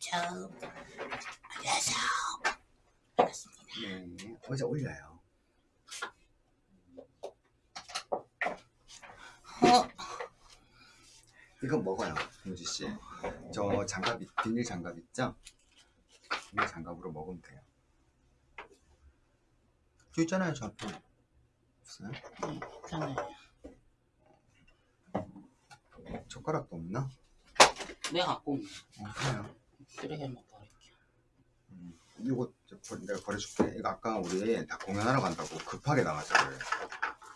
처음. 반갑습니다. 네, 어제 올려요. 어, 이거 먹어요, 김지 씨. 저 장갑, 있- 비닐 장갑 있죠? 비닐 장갑으로 먹으면 돼요. 저 있잖아요, 저 앞에. 없어요? 네, 괜찮아요. 젓가락도 없나? 내가 갖고 온 어, 그래요. 쓰레기만 버릴게요. 음, 이거 내가 버려줄게. 이거 아까 우리 다 공연하러 간다고 급하게 나가서를.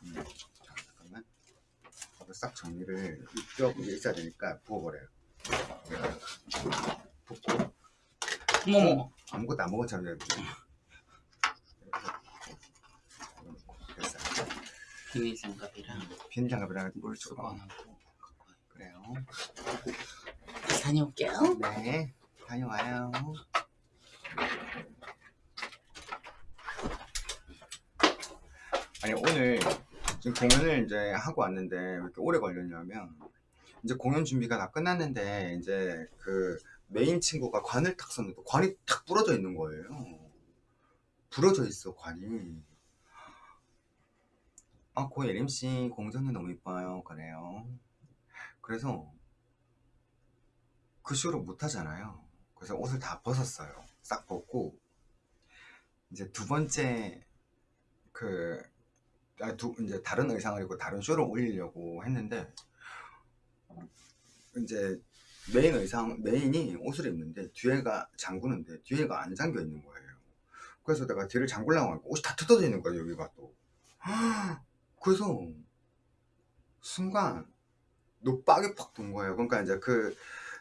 음, 자, 잠깐만. 이거 싹 정리를 뼈 위에 있어야 되니까 부어버려요. 붓고 어머머, 아무것도 안 먹은 처럼 해야지. 됐어요. 비닐 장갑이랑 비닐 장갑이랑 물 주고 수 다녀올게요. 네, 다녀와요. 아니 오늘 지금 공연을 이제 하고 왔는데 왜 이렇게 오래 걸렸냐면 이제 공연 준비가 다 끝났는데 이제 그 메인 친구가 관을 탁 썼는데 관이 탁 부러져 있는 거예요. 부러져 있어 관이. 아, 고 예림 씨 공전은 너무 이뻐요. 그래요. 그래서 그 쇼를 못 하잖아요. 그래서 옷을 다 벗었어요. 싹 벗고 이제 두 번째 그 아, 두, 이제 다른 의상을 입고 다른 쇼를 올리려고 했는데 이제 메인 의상 메인이 옷을 입는데 뒤에가 잠그는데 뒤에가 안 잠겨 있는 거예요. 그래서 내가 뒤를 잠글라고 하고 옷이 다 뜯어져 있는 거예요. 여기가 또. 그래서 순간 노빡이 팍 돈 거예요. 그러니까 이제 그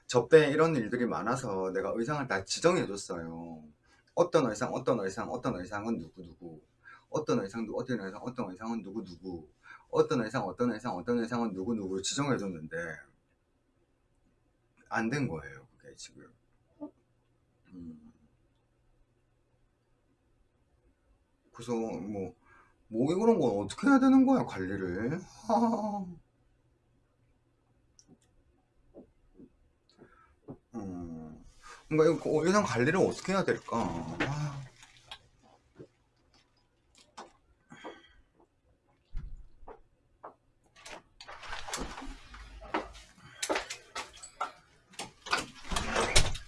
접대 이런 일들이 많아서 내가 의상을 다 지정해 줬어요. 어떤 의상, 어떤 의상, 어떤 의상은 누구 누구, 어떤 의상, 누- 어떤 의상, 어떤 의상은 누구 누구, 어떤 의상, 어떤 의상, 어떤 의상은 누구 누구 지정해 줬는데 안 된 거예요. 그게 지금. 음. 그래서 뭐, 뭐 이런 건 어떻게 해야 되는 거야 관리를? 음, 뭔가 이거 의상 관리를 어떻게 해야 될까? 아.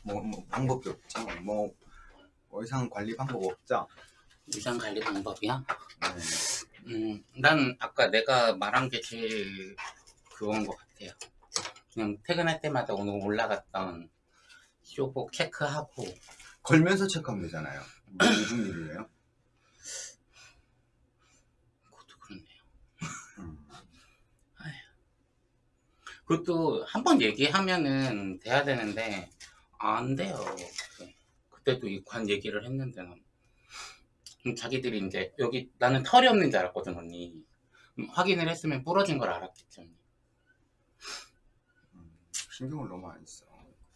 뭐, 뭐 방법이 없죠. 뭐 의상 관리 방법 없죠. 유산 관리 방법이야? 네. 음, 난 아까 내가 말한 게 제일 그건 것 같아요. 그냥 퇴근할 때마다 오늘 올라갔던 쇼복 체크하고 걸면서 체크하면 되잖아요. 뭐 무슨 일이에요? 그것도 그렇네요. 음. 그것도 한 번 얘기하면은 돼야 되는데 안 돼요. 그때도 이 관 얘기를 했는데 난 음, 자기들이 이제 여기 나는 털이 없는 줄 알았거든 언니. 음, 확인을 했으면 부러진 걸 알았겠지 언니. 음, 신경을 너무 안 써.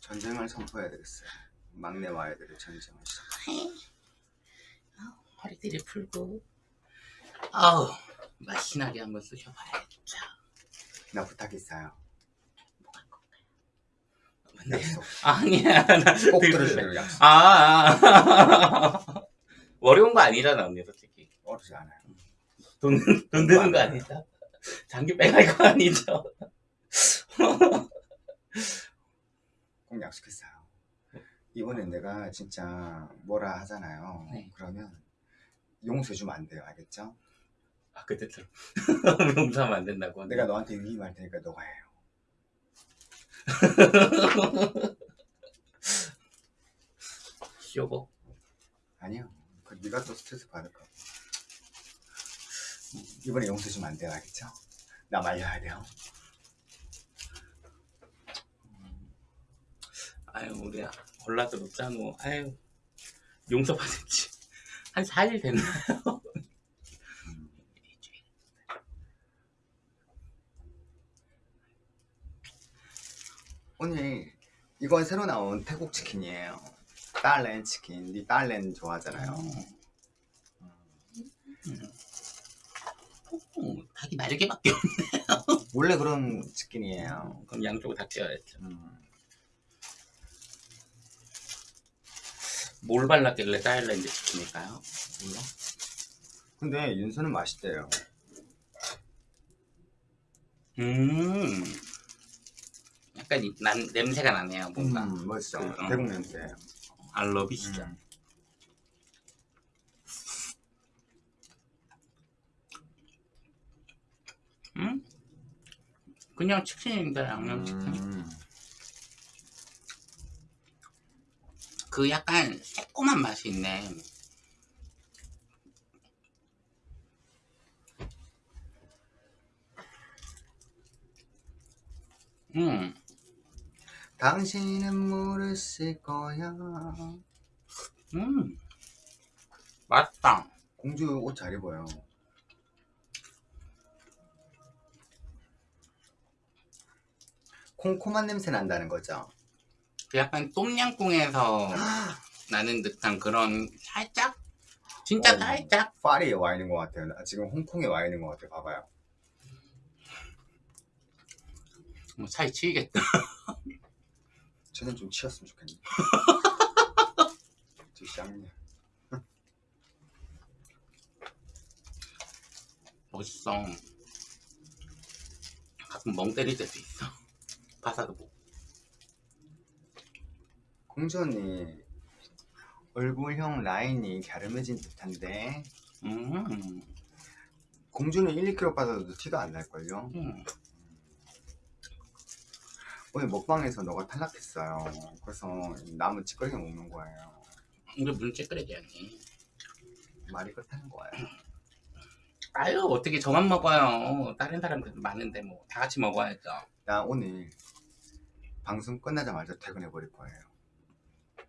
전쟁을 선포해야 되겠어요. 막내와 아이들의 전쟁을. 아우, 허리띠를 풀고 아우 맛이나게 한번 쑤셔봐야겠죠. 나 부탁 있어요. 약속. 아니야 나 꼭. 들어주세요. 약속. 아, 아. 어려운 거 아니잖아 언니 솔직히 어렵지 않아요. 돈, 돈 드는 거 아니죠? 장기 빼갈 거 아니죠? 꼭 약속했어요. 이번엔 내가 진짜 뭐라 하잖아요. 네. 그러면 용서해주면 안 돼요. 알겠죠? 아 그때처럼 용서하면 안 된다고 내가 너한테 위임할 테니까 너가 해요. 쇼복 아니요. 그 네가 또 스트레스 받을까 봐. 이번에 용서해주면 안 돼요. 알겠죠? 나 말려야 돼요. 아유 우리야 골라도 못잖아 아유 용서받았지 한 4일 됐나요? 음. 오늘 이건 새로 나온 태국 치킨이에요. 딸렌 치킨. 니 딸렌 좋아하잖아요. 음, 닭이 날개밖에 없네 원래 그런 치킨이에요. 그럼 양쪽을 다 떼어야죠. 음. 뭘 발랐길래 타일랜드 치킨일까요? 몰라? 근데 윤서는 맛있대요. 음. 약간 이- 난 냄새가 나네요. 뭔가 음, 멋있죠. 그, 어. 대국 냄새. 알러비시죠. 음. 음? 그냥 치킨인데 양념치킨. 음. 그 약간 새콤한 맛이 있네. 음, 당신은 모르실 거야. 음, 맛있다. 공주 옷 잘 입어요. 콩콩한 냄새 난다는 거죠. 그 약간 똠양꿍에서 나는 듯한 그런 살짝? 진짜 어. 살짝? 파리에 와 있는 것 같아요. 나 지금 홍콩에 와 있는 것 같아요. 봐봐요. 뭐 차이 치이겠다. 쟤는 좀 치웠으면 좋겠네. 저 쌍년. 멋있어. 가끔 멍 때릴 때도 있어. 바사도 보고. 공주 언니 얼굴형 라인이 갸름해진 듯한데 음, 공주는 1, 2kg 빠져도 티가 안 날걸요? 음. 오늘 먹방에서 너가 탈락했어요. 그래서 남은 찌꺼기 먹는 거예요. 이게 무슨 찌끄레기야 니. 말이 그렇다는 거예요. 아유, 어떻게 저만 먹어요. 다른 사람들도 많은데 뭐 다 같이 먹어야죠. 나 오늘 방송 끝나자마자 퇴근해 버릴 거예요.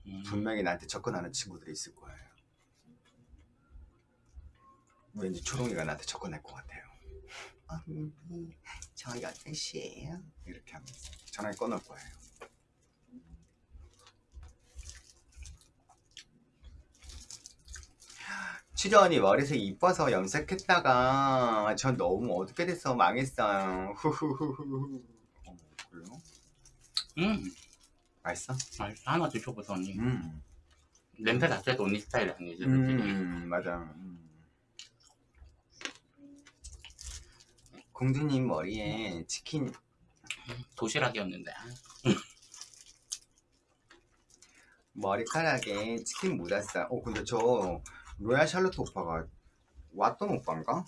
음. 분명히 나한테 접근하는 친구들이 있을 거예요. 왠지 초롱이가 나한테 접근할 것 같아요. 언니, 저 8시에요? 이렇게 하면서 전화기 꺼놓을 거예요. 출연이 머리색 이뻐서 염색했다가 전 너무 어둡게 돼서 망했어요. 후후후후. 어, 그래요? 음, 맛있어? 맛있어. 하나 드셔보자, 언니. 음. 냄새 자체도 언니 스타일이 아니지. 음, 맞아. 음. 공주님 머리에 치킨 도시락이었는데. 머리카락에 치킨 묻었어요. 어, 근데 저 로얄 샬롯 오빠가 왔던 오빠인가?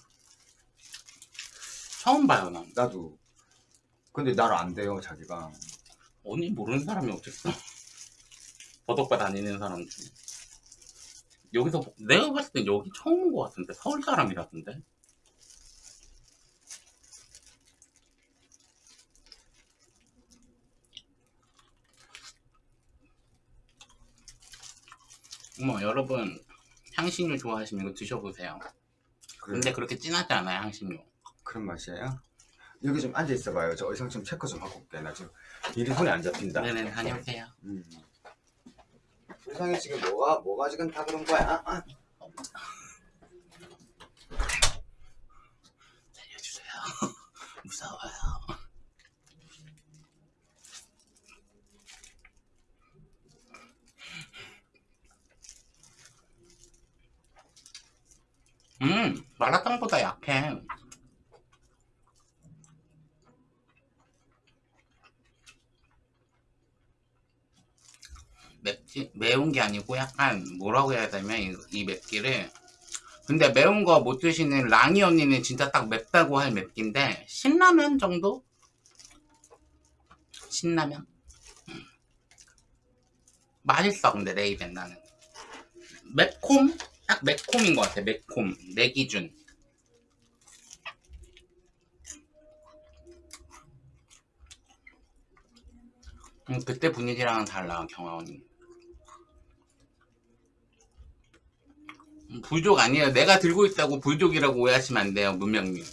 처음 봐요, 난. 나도. 근데 날 안 돼요, 자기가. 언니 모르는 사람이 어딨어. 버덕바 다니는 사람 중에. 여기서, 보- 내가 봤을 땐 여기 처음 온 것 같은데. 서울 사람이라던데. 어머, 여러분. 향신료 좋아하시면 이거 드셔보세요. 그래, 근데 그렇게 진하지 않아요, 향신료. 그런 맛이에요? 여기 좀 앉아 있어봐요. 저 의상 좀 체크 좀 하고 올게. 나 지금 일이 손에 안 잡힌다. 네네, 다녀오세요. 음. 의상이 지금 뭐가, 뭐가 지금 다 그런 거야? 아, 살려주세요. 무서워요. 음, 마라탕보다 약해. 매운 게 아니고 약간 뭐라고 해야 되면 이, 이 맵기를 근데 매운 거 못 드시는 랑이 언니는 진짜 딱 맵다고 할 맵기인데 신라면 정도? 신라면? 음. 맛있어 근데 내 입엔 나는 매콤? 딱 매콤인 것 같아 매콤 내 기준 음, 그때 분위기랑은 달라 경화원이 불족 아니에요 내가 들고 있다고 불족이라고 오해하시면 안 돼요 문명님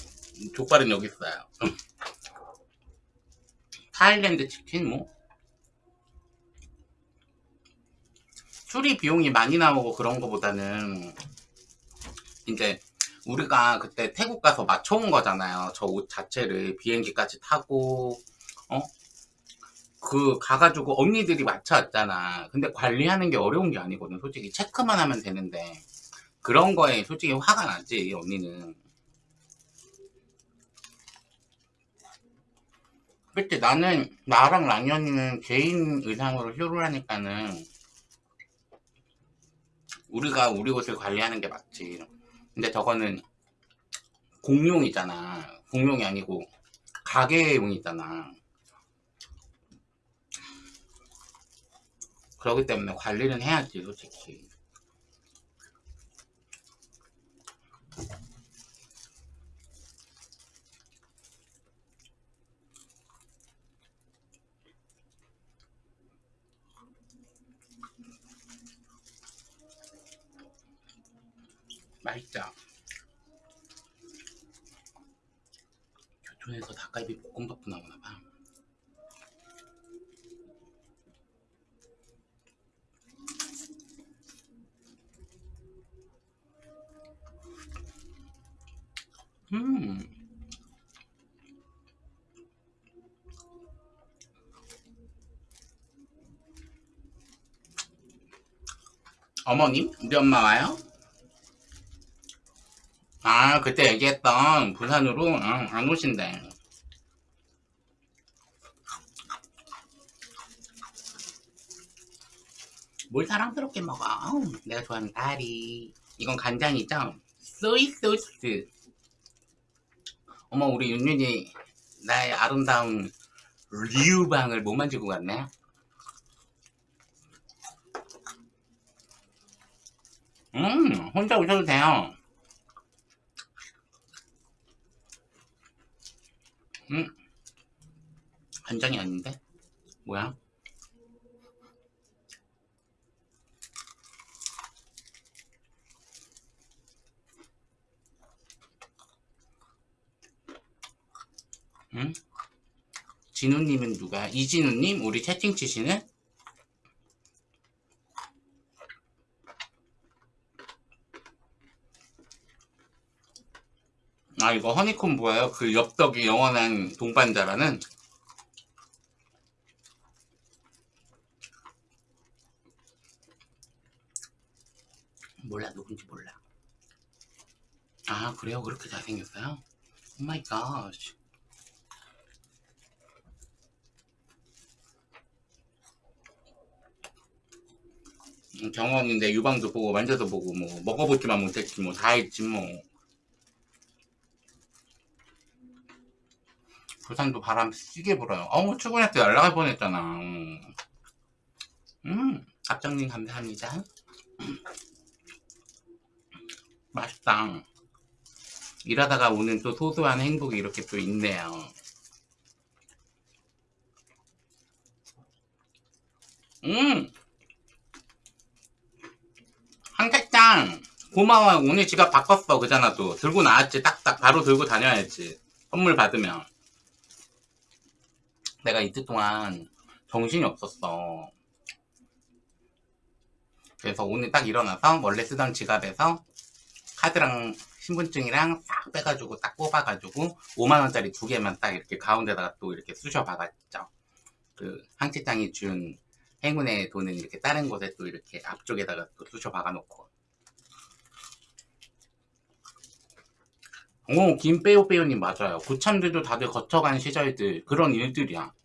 족발은 여기 있어요 타일랜드 치킨 뭐 수리 비용이 많이 나오고 그런 거보다는 이제 우리가 그때 태국 가서 맞춰온 거잖아요. 저 옷 자체를 비행기까지 타고 어? 그 가가지고 언니들이 맞춰왔잖아. 근데 관리하는 게 어려운 게 아니거든. 솔직히 체크만 하면 되는데 그런 거에 솔직히 화가 나지 언니는. 그때 나는 나랑 랑이 언니는 개인 의상으로 쇼를 하니까는 우리가 우리 옷을 관리하는 게 맞지. 근데 저거는 공용이잖아. 공용이 아니고 가게용이잖아. 그렇기 때문에 관리는 해야지, 솔직히. 맛있죠? 교촌에서 닭갈비 볶음밥도 나오나 봐. 음. 어머님? 우리 엄마 와요? 아, 그때 얘기했던 부산으로 응, 안 오신대. 뭘 사랑스럽게 먹어? 내가 좋아하는 다리. 이건 간장이죠? 소이 소스. 어머, 우리 윤윤이 나의 아름다운 리우방을 못 만지고 갔네. 음, 혼자 오셔도 돼요. 음, 간장이 아닌데? 뭐야? 응? 진우님은 누가? 이진우님? 우리 채팅 치시는? 아 이거 허니콤보예요? 그 엽떡이 영원한 동반자라는? 몰라 누군지 몰라 아 그래요? 그렇게 잘생겼어요? 오마이 갓 경험인데 유방도 보고 만져도 보고 뭐 먹어보지만 못했지 뭐 다 했지 뭐 부산도 바람 세게 불어요. 어우 출근할 때 연락할 뻔했잖아. 음. 갑장님 감사합니다. 맛있다. 일하다가 오는 또 소소한 행복이 이렇게 또 있네요. 음. 한택장. 고마워요. 오늘 지갑 바꿨어. 그잖아 또 들고 나왔지. 딱딱. 바로 들고 다녀야지. 선물 받으면 내가 이틀 동안 정신이 없었어. 그래서 오늘 딱 일어나서 원래 쓰던 지갑에서 카드랑 신분증이랑 싹 빼가지고 딱 뽑아가지고 5만원짜리 두 개만 딱 이렇게 가운데다가 또 이렇게 쑤셔 박았죠. 그 한치장이 준 행운의 돈은 이렇게 다른 곳에 또 이렇게 앞쪽에다가 또 쑤셔 박아 놓고. 오 김빼오빼오님 맞아요. 고참들도 다들 거쳐간 시절들 그런 일들이야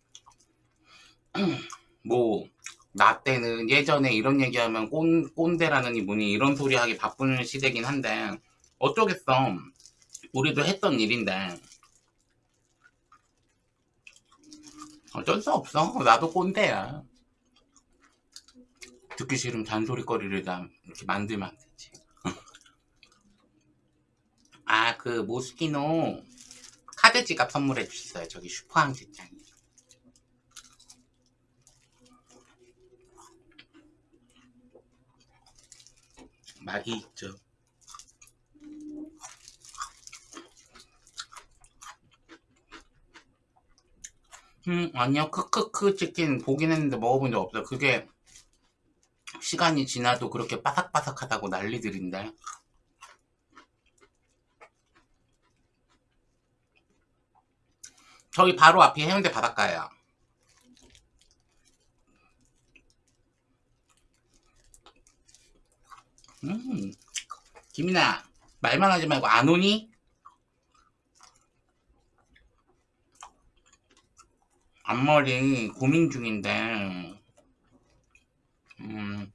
뭐 나 때는 예전에 이런 얘기하면 꼰, 꼰대라느니 뭐니 이런 소리 하기 바쁜 시대긴 한데 어쩌겠어. 우리도 했던 일인데. 어쩔 수 없어. 나도 꼰대야. 듣기 싫으면 잔소리거리를 다 이렇게 만들면 안 되지. 아그 모스키노 카드 지갑 선물해 주셨어요 저기 슈퍼항 직장이 맛이 있죠. 음 아니요. 크크크 치킨 보긴 했는데 먹어본 적 없어요. 그게 시간이 지나도 그렇게 바삭바삭하다고 난리들인데 저희 바로 앞이 해운대 바닷가예요. 음, 김이나 말만 하지 말고 안 오니? 앞머리 고민 중인데. 음,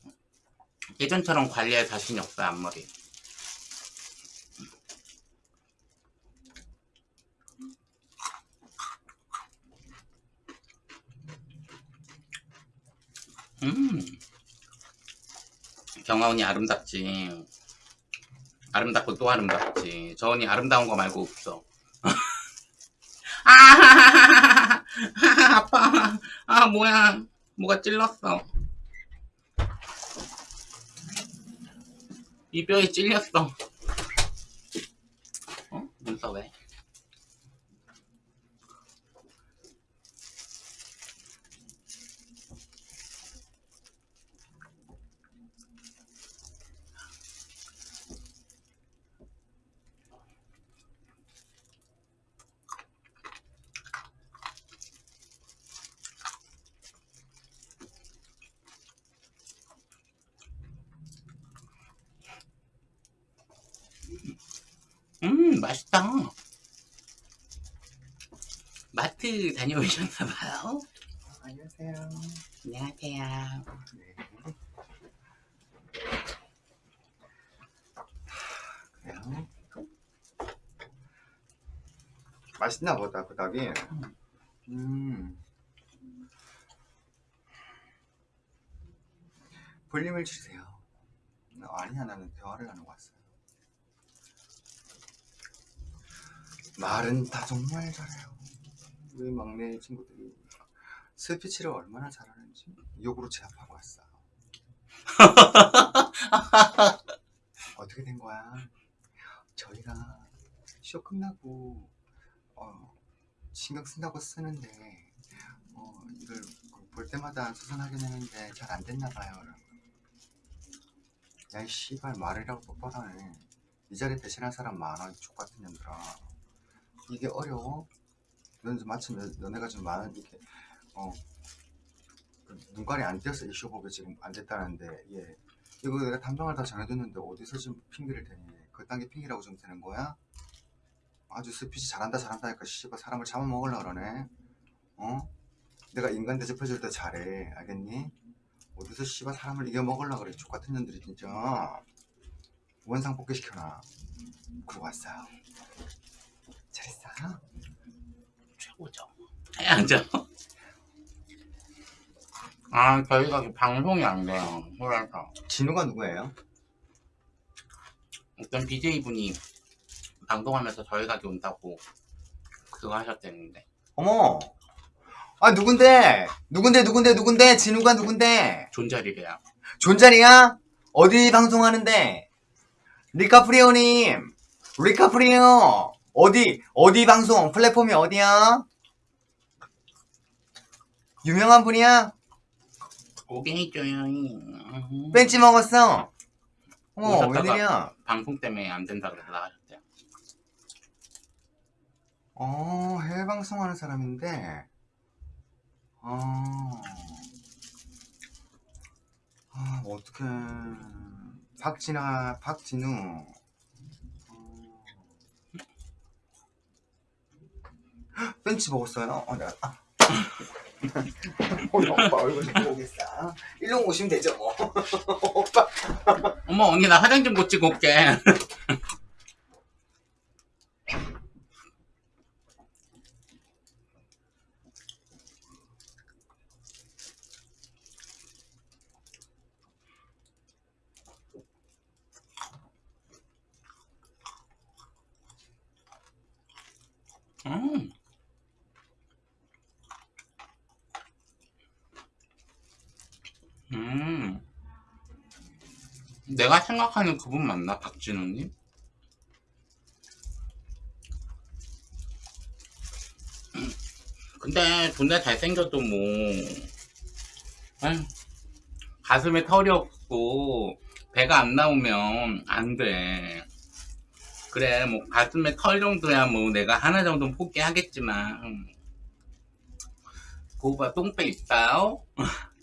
예전처럼 관리할 자신이 없어요 앞머리 언니 아름답지. 아름답고 또 아름답지. 저 언니 아름다운 거 말고 없어. 아 아파. 아 뭐야. 뭐가 찔렀어. 이 뼈에 찔렸어. 어? 눈썹 왜? 음 맛있다 마트 다녀오셨나봐요 안녕하세요. 안녕하세요 네. 그래요. 맛있나 보다 그 닭이. 음. 볼륨을 주세요. 아니야 나는 대화를 하는 거 왔어요. 말은 다 정말 잘해요. 우리 막내 친구들이 스피치를 얼마나 잘하는지 욕으로 제압하고 왔어. 어떻게 된 거야? 저희가 쇼 끝나고 어, 신경 쓴다고 쓰는데 어, 이걸 볼 때마다 수선하긴 했는데 잘 안 됐나 봐요. 야이 씨발 말이라고 똑바로 하네. 이 자리 대신할 사람 많아 족같은 년들아. 이게 어려워? 넌 마침 너- 너네가 좀 많은 이렇게 어그 눈깔이 안 띄어서 이 쇼법이 지금 안 됐다는데 예. 이거 내가 담당을 다 정해뒀는데 어디서 지금 핑계를 대니? 그딴 게 핑계라고 좀 되는 거야? 아주 스피치 잘한다 잘한다 하니까 씨발 사람을 잡아먹으려 그러네. 어? 내가 인간 대접해줄 때 잘해. 알겠니? 어디서 씨발 사람을 이겨먹으려 그래. 족같은 년들이 진짜. 원상 복귀시켜놔. 그러고 왔어요 잘했어? 최고죠. 해야죠. 아 저희가 방송이 안 돼요. 그래서. 진우가 누구예요? 어떤 BJ분이 방송하면서 저희 가게 온다고 그거 하셨대는데. 어머! 아 누군데? 누군데 누군데 누군데? 진우가 누군데? 존잘이래요. 존잘이야? 어디 방송하는데? 리카프리오님! 리카프리오 어디 어디 방송 플랫폼이 어디야? 유명한 분이야? 있죠요 음. 벤치 먹었어? 어머 오셨다가- 웬일이야? 방송 때문에 안 된다 그래서 나가셨대요 어 해외 방송하는 사람인데. 어... 아 어떡해. 박진아 박진우 어... 헉, 벤치 먹었어요? 어 내가 아. 오늘 오빠 얼굴 좀 보겠어. 일로 오시면 되죠 뭐. 오빠. 어머 언니 나 화장 좀 고치고 올게 음. 음. 내가 생각하는 그분 맞나? 박진우님? 근데 존나 잘생겨도 뭐 가슴에 털이 없고 배가 안 나오면 안 돼 그래 뭐 가슴에 털 정도야 뭐 내가 하나 정도는 포기하겠지만 고바 똥배 있어요?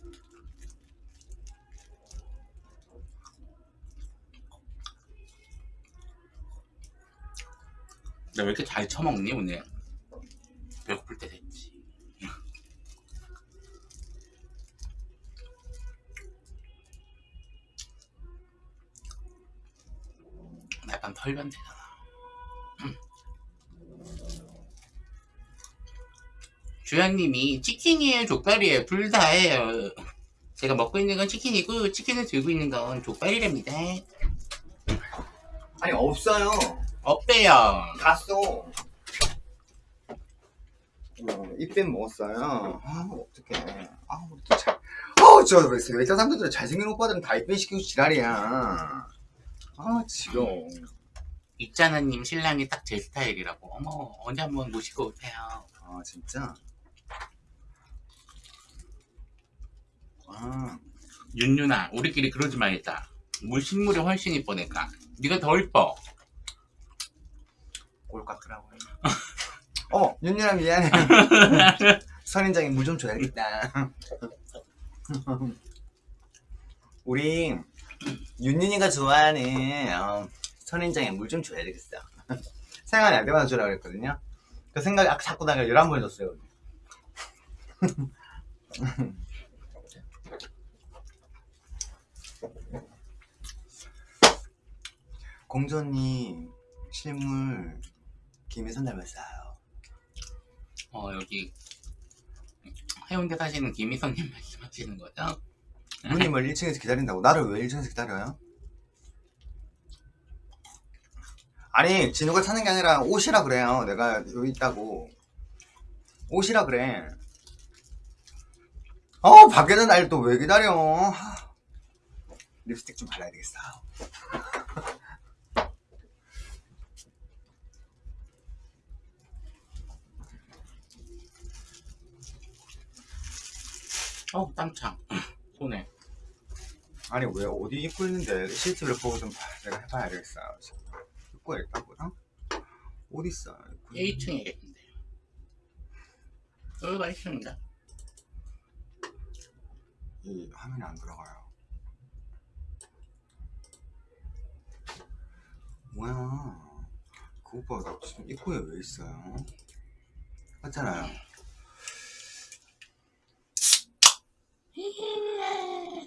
나 왜 이렇게 잘 처먹니 오늘? 배고플 때 됐지. 약간 털변태잖아. 주연님이 치킨이에요, 족발이에요, 둘 다예요. 제가 먹고 있는 건 치킨이고 치킨을 들고 있는 건 족발이랍니다. 아니 없어요. 없대요. 갔어. 어, 입뱀 먹었어요. 아 어떡해. 아 우리 잘. 어 저 외자 삼촌들 잘생긴 오빠들은 다 입뱀 시키고 지랄이야. 아 지겨워. 있잖아님 신랑이 딱 제 스타일이라고. 어머 언제 한번 모시고 오세요. 아 진짜. 아 윤윤아 우리끼리 그러지 말자. 물 식물이 훨씬 이뻐니까. 네가 더 이뻐. 꼴 같더라고. 어 윤유라 미안해. 선인장에 물좀 줘야겠다. 우리 윤윤이가 좋아하는 어, 선인장에 물 좀 줘야 되겠어. 생각이 날 때마다 주라 그랬거든요. 그 생각이 아- 자꾸 나가 11번 줬어요. 공전이 실물 김혜선 닮았어요. 어 여기 해운대 사시는 김희선님 말씀하시는 거죠? 누님을 1층에서 기다린다고 나를 왜 1층에서 기다려요? 아니 진우가 사는 게 아니라 옷이라 그래요 내가 여기 있다고 옷이라 그래 어 밖에는 날 또 왜 기다려 하. 립스틱 좀 발라야 되겠어 어 땀창 손에. 아니 왜 어디 입고 있는데 실제로 보고 좀 봐- 내가 해봐야 되겠어 입고 있다고 어? 어디 있어 입고 있는- 1층이겠는데. 여기가 1층인가? 이 화면이 안 들어가요. 뭐야? 그 오빠가 나 지금 입구에 왜 있어요? 맞잖아요.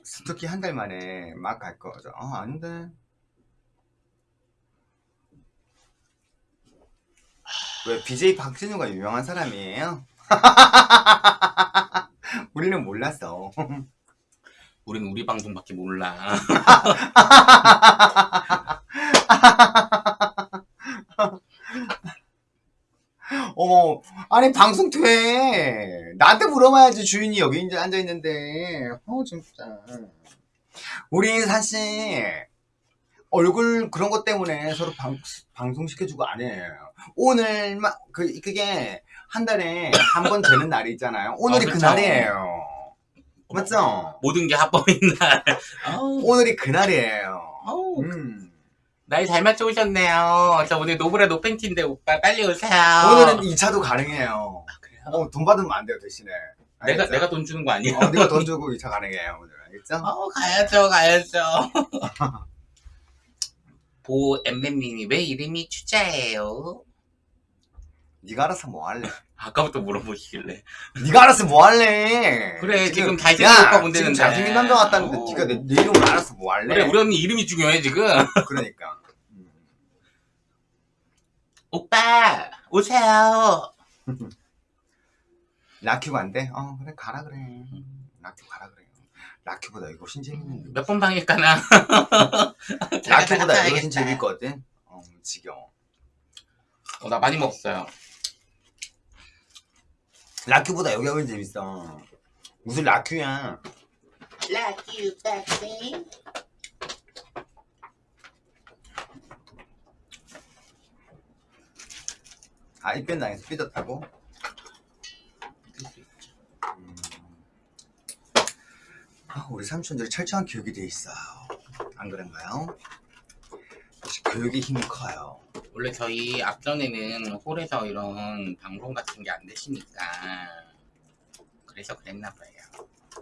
스토키 한달 만에 막 갈 거죠. 어, 아닌데. 왜 BJ 박진우가 유명한 사람이에요? 우리는 몰랐어. 우리는 우리 방송밖에 몰라. 어머, 아니 방송 돼. 나한테 물어봐야지 주인이 여기 이제 앉아 있는데. 어 진짜. 우리 사실 얼굴 그런 것 때문에 서로 방, 방송 시켜주고 안 해요. 오늘만 그 그게 한 달에 한 번 되는 날이 있잖아요. 오늘이 어, 그 그쵸. 날이에요. 맞죠? 모든 게 합법인 날. 오늘이 그 날이에요. 아 날잘 맞춰오셨네요. 저 오늘 노브라 노팬티인데 오빠 빨리 오세요. 오늘은 2차도 가능해요. 그래요? 어, 돈 받으면 안 돼요 대신에. 내가 알겠죠? 내가 돈 주는 거 아니야? 어, 네가 돈 주고 2차 가능해요 오늘 알겠죠? 어 가야죠 가야죠. 보 엠엠님이 왜 이름이 추자예요? 네가 알아서 뭐 할래? 아까부터 물어보시길래. 네가 알아서 뭐 할래? 그래, 지금 야, 오빠 본대는데. 지금 잘생긴 남자 같다는데 어. 네가 내, 내 이름을 알아서 뭐 할래? 그래 우리 언니 이름이 중요해 지금. 그러니까 음. 오빠 오세요. 라큐가 안 돼? 어 그래 가라 그래 라큐 가라 그래 라큐보다 이거. 재밌는데 몇번 방일까나. 라큐보다 이거 훨씬 재밌거든 어 지겨워 어, 나 많이 먹었어요. 라큐보다 여기가 훨씬 재밌어 무슨 라큐야 you, baby. 아 입변 당해서 삐졌다고? 음. 아, 우리 삼촌들이 철저한 교육이 돼 있어요. 안 그런가요? 교육의 힘이 커요. 원래 저희 앞전에는 홀에서 이런 방송 같은 게 안 되시니까 그래서 그랬나 봐요.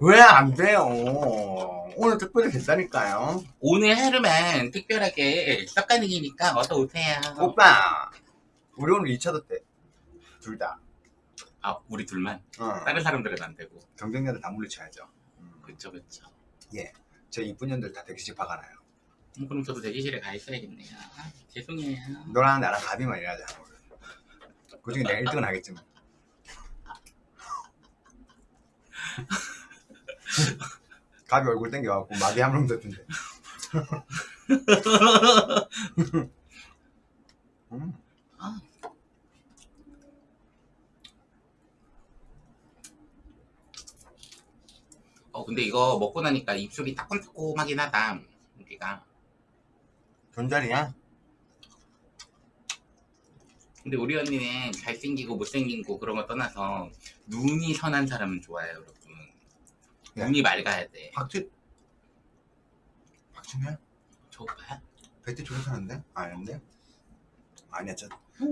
왜 안 돼요? 오늘 특별히 됐다니까요. 오늘 하루만 특별하게 썩가능이니까 어서 오세요. 오빠, 우리 오늘 2차도 때. 둘 다. 아 우리 둘만 어. 다른 사람들은 안 되고. 경쟁자들 다 물리쳐야죠. 음. 그쵸 그쵸. 제 이쁜 년들 다 대기실 박아놔요. 음, 그럼 저도 대기실에 가 있어야겠네요. 아, 죄송해요. 너랑 나랑 가비만 일하자. 그 중에 내가 1등은 하겠지 뭐. 가비 얼굴 땡겨갖고 마비 한놈 됐던데. 음. 아. 어 근데 이거 먹고 나니까 입술이 따끔따끔하긴 하다. 여기가. 존잘이야? 근데 우리 언니는 잘생기고 못생긴 거 그런 거 떠나서 눈이 선한 사람은 좋아요 여러분. 네. 눈이 맑아야 돼. 박지 박진현? 저 오빠야? 배트 쪽에 사는데? 아닌데? 아니야 저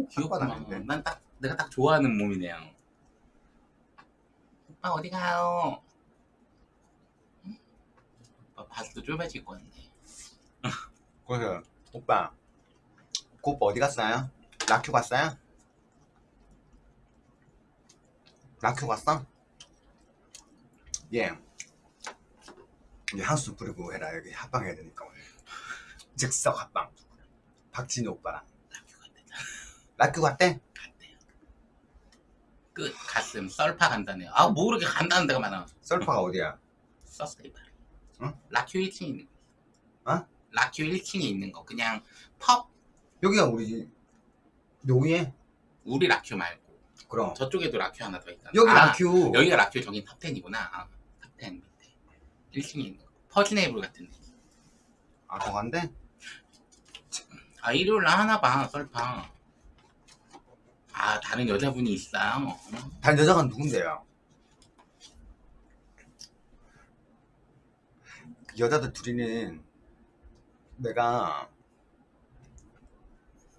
귀엽구나. 아닌데. 난딱 내가 딱 좋아하는 몸이네요. 오빠 어디 가요? 응? 오빠 바지도 좁아질 것 같네. 그래서 오빠 그 오빠 어디 갔어요? 라큐 갔어요? 라큐 갔어? 예 이제 한수 뿌리고 해라 여기 합방 해야 되니까 오늘 즉석 합방 박진우 오빠랑 라큐 같대. 라큐 갔대? 갔대요. 끝 가슴 썰파 간다네요. 아뭐 그렇게 간다는 데가 많아. 썰파가 어디야? 서스테이블. 응? 라큐 1층에 있는 거. 어? 라큐 1층에 있는 거. 그냥 펍 여기가 우리 여기에? 우리 라큐 말고 그럼 저쪽에도 라큐 하나 더 있잖아. 여기 아, 라큐 여기가 라큐 저긴 탑10이구나. 아, 탑10 밑에. 1층에 있는 거. 퍼즈네이블 같은 데. 아 거간데? 아 일요일 날 하나 봐 썰파. 아 다른 여자분이 있어요. 어? 단 여자가 누군데요? 그 여자들 둘이는 내가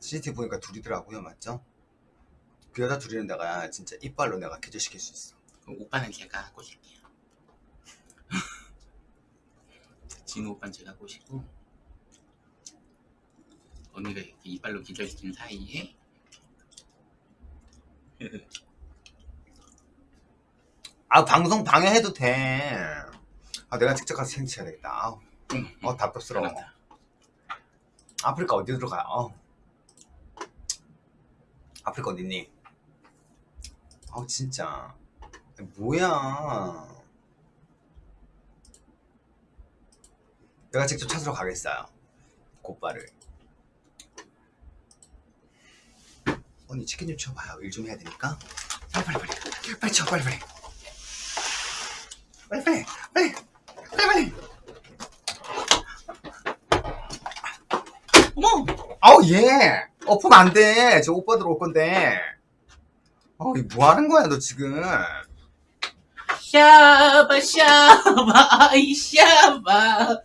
CCTV 보니까 둘이더라고요 맞죠? 그 여자 둘이는 내가 진짜 이빨로 내가 기절시킬 수 있어 오빠는 제가 꼬실게요. 진우 오빠는 제가 꼬시고 언니가 이렇게 이빨로 기절시킨 사이에 아 방송 방해해도 돼 아 내가 직접 가서 생치해야 되겠다 아우, 음, 어 답답스러워. 아프리카 어디 들어가요? 어. 아프리카 어딨니? 아우 진짜. 뭐야? 내가 직접 찾으러 가겠어요. 곧바를. 언니 치킨 좀 쳐봐요. 일 좀 해야 되니까. 빨리 빨리 빨리. 빨리 쳐 빨리 빨리 빨리. 빨리 빨리. 빨리 빨리 어머! 아우 예 엎으면 안 돼. 저 오빠들 올 건데. 어이 뭐 하는 거야 너 지금? 샤바 샤바 아이 샤바